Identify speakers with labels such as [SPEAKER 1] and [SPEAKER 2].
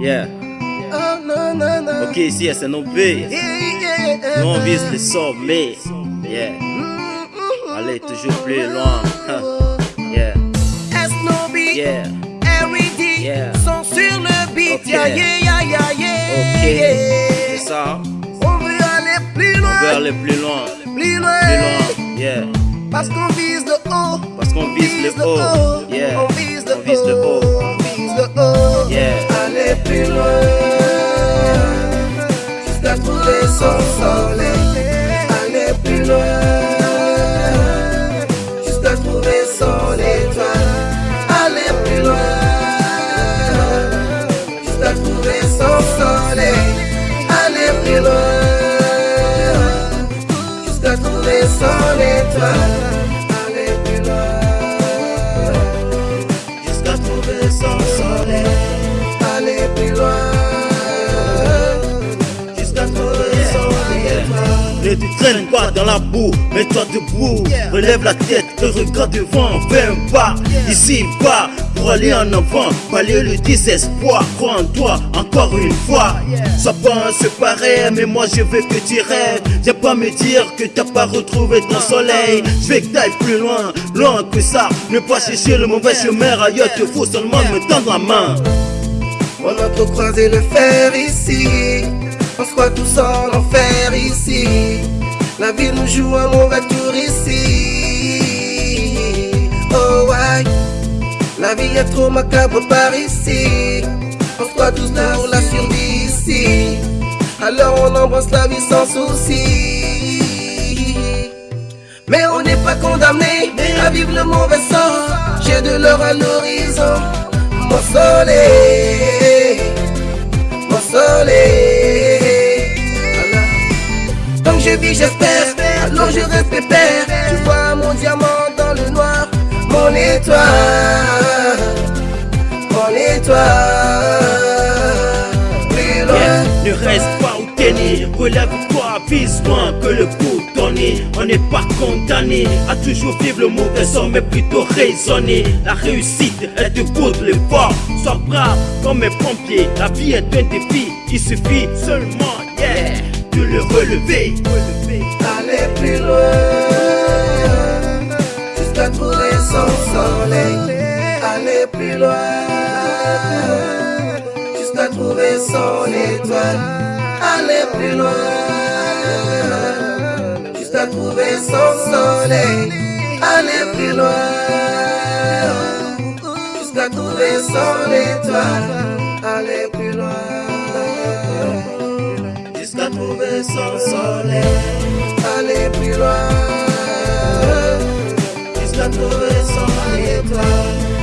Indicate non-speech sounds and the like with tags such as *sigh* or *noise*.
[SPEAKER 1] Yeah. Ok, ici, c'est nos Nous, on vise le sommet. Yeah. Allez, toujours plus loin. *laughs* Yeah. Yeah.
[SPEAKER 2] R.E.D.
[SPEAKER 1] Yeah.
[SPEAKER 2] sont sur le beat.
[SPEAKER 1] Ok.
[SPEAKER 2] Yeah, yeah, yeah, yeah, yeah.
[SPEAKER 1] Ok. C'est ça.
[SPEAKER 2] On veut aller plus
[SPEAKER 1] On
[SPEAKER 2] loin,
[SPEAKER 1] veut aller plus loin.
[SPEAKER 2] plus loin.
[SPEAKER 1] Plus loin. Yeah.
[SPEAKER 2] Parce qu'on vise le haut.
[SPEAKER 1] Parce qu'on vise le haut. Yeah.
[SPEAKER 2] On vise le
[SPEAKER 1] On vise le haut.
[SPEAKER 2] On vise le haut.
[SPEAKER 1] Yeah.
[SPEAKER 2] Aller plus loin. Jusqu'à trouver son soleil. Aller plus loin. Jusqu'à trouver son étoile. Aller plus loin. Jusqu'à trouver son soleil. Aller plus loin. Jusqu'à trouver son étoile.
[SPEAKER 1] Ne te traîne pas dans la boue, mets-toi debout, relève la tête et regarde devant, fais un pas, ici bas, pour aller en avant, balayer le désespoir, crois en toi, encore une fois, sois pas un séparé, mais moi je veux que tu rêves, viens pas me dire que t'as pas retrouvé ton soleil, je veux que t'ailles plus loin, loin que ça, ne pas chercher le mauvais chemin ailleurs, te faut seulement me tendre la main.
[SPEAKER 2] On a trop croisé le fer ici. On se tous en enfer ici. La vie nous joue un mauvais tour ici. Oh ouais. La vie est trop macabre par ici. On se tous pour la survie ici. Alors on embrasse la vie sans souci. Mais on n'est pas condamné à vivre le mauvais sort. J'ai de l'or à l'horizon. Mon soleil, mon soleil. J'espère. Alors je reste pépère. Tu vois mon diamant dans le noir. Mon étoile, mon étoile.
[SPEAKER 1] Ne reste pas t'es né, relève-toi, vise loin que le coup. On n'est pas condamné à toujours vivre le mauvais sort, mais plutôt raisonner. La réussite est de pour l'effort. Sois brave comme un pompier. La vie est un défi, il suffit seulement, yeah, le relever.
[SPEAKER 2] aller plus loin jusqu'à trouver son soleil. Aller plus loin jusqu'à trouver son étoile. Aller plus loin jusqu'à trouver son soleil. Aller plus loin jusqu'à trouver son étoile. Aller plus loin jusqu'à trouver son soleil. Aller plus loin, jusqu'à trouver son étoile.